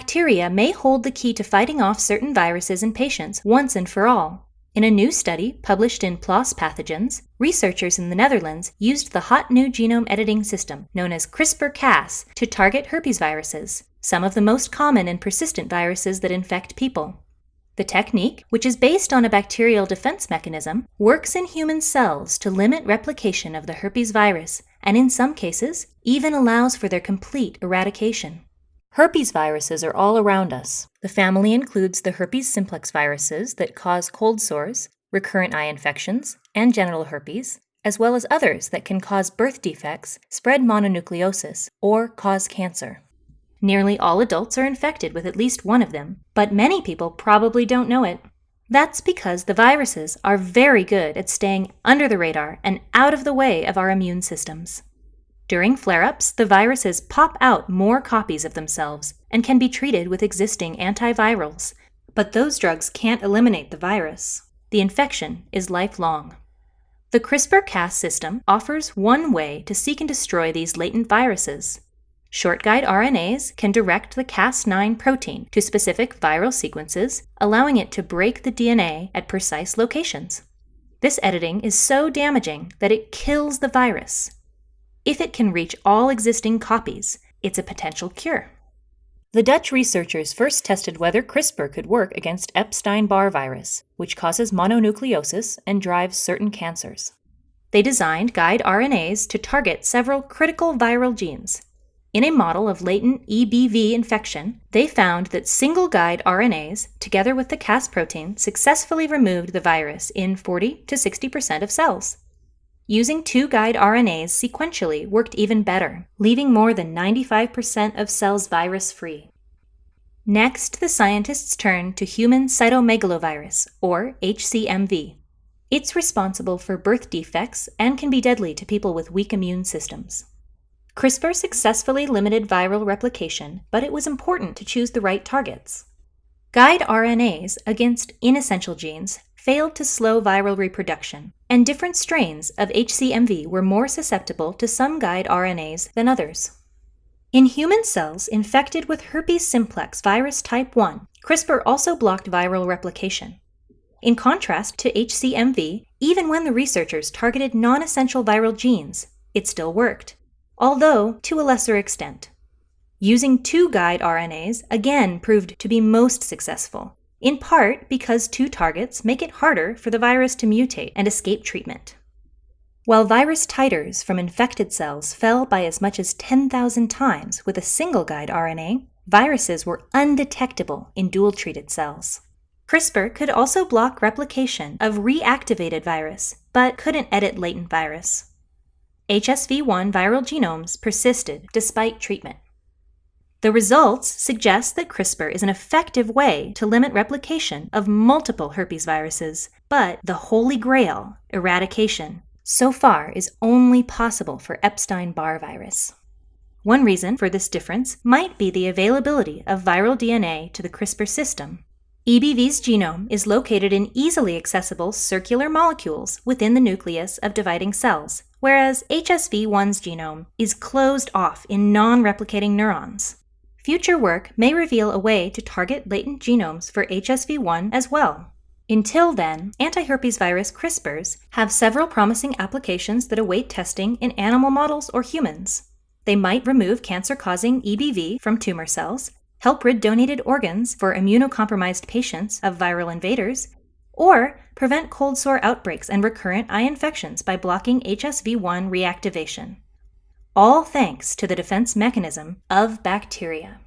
bacteria may hold the key to fighting off certain viruses in patients once and for all. In a new study published in PLOS Pathogens, researchers in the Netherlands used the hot new genome editing system known as CRISPR-Cas to target herpes viruses, some of the most common and persistent viruses that infect people. The technique, which is based on a bacterial defense mechanism, works in human cells to limit replication of the herpes virus and in some cases even allows for their complete eradication. Herpes viruses are all around us. The family includes the herpes simplex viruses that cause cold sores, recurrent eye infections, and genital herpes, as well as others that can cause birth defects, spread mononucleosis, or cause cancer. Nearly all adults are infected with at least one of them, but many people probably don't know it. That's because the viruses are very good at staying under the radar and out of the way of our immune systems. During flare-ups, the viruses pop out more copies of themselves and can be treated with existing antivirals. But those drugs can't eliminate the virus. The infection is lifelong. The CRISPR-Cas system offers one way to seek and destroy these latent viruses. Short guide RNAs can direct the Cas9 protein to specific viral sequences, allowing it to break the DNA at precise locations. This editing is so damaging that it kills the virus, if it can reach all existing copies, it's a potential cure. The Dutch researchers first tested whether CRISPR could work against Epstein-Barr virus, which causes mononucleosis and drives certain cancers. They designed guide RNAs to target several critical viral genes. In a model of latent EBV infection, they found that single guide RNAs, together with the Cas protein, successfully removed the virus in 40 to 60% of cells. Using two guide RNAs sequentially worked even better, leaving more than 95% of cells virus-free. Next, the scientists turned to human cytomegalovirus, or HCMV. It's responsible for birth defects and can be deadly to people with weak immune systems. CRISPR successfully limited viral replication, but it was important to choose the right targets. Guide RNAs against inessential genes failed to slow viral reproduction, and different strains of HCMV were more susceptible to some guide RNAs than others. In human cells infected with herpes simplex virus type 1, CRISPR also blocked viral replication. In contrast to HCMV, even when the researchers targeted non-essential viral genes, it still worked, although to a lesser extent. Using two guide RNAs again proved to be most successful, in part because two targets make it harder for the virus to mutate and escape treatment. While virus titers from infected cells fell by as much as 10,000 times with a single guide RNA, viruses were undetectable in dual-treated cells. CRISPR could also block replication of reactivated virus, but couldn't edit latent virus. HSV1 viral genomes persisted despite treatment. The results suggest that CRISPR is an effective way to limit replication of multiple herpes viruses, but the holy grail, eradication, so far is only possible for Epstein-Barr virus. One reason for this difference might be the availability of viral DNA to the CRISPR system. EBV's genome is located in easily accessible circular molecules within the nucleus of dividing cells, whereas HSV1's genome is closed off in non-replicating neurons. Future work may reveal a way to target latent genomes for HSV1 as well. Until then, antiherpes virus CRISPRs have several promising applications that await testing in animal models or humans. They might remove cancer-causing EBV from tumor cells, help rid donated organs for immunocompromised patients of viral invaders, or prevent cold sore outbreaks and recurrent eye infections by blocking HSV1 reactivation all thanks to the defense mechanism of bacteria.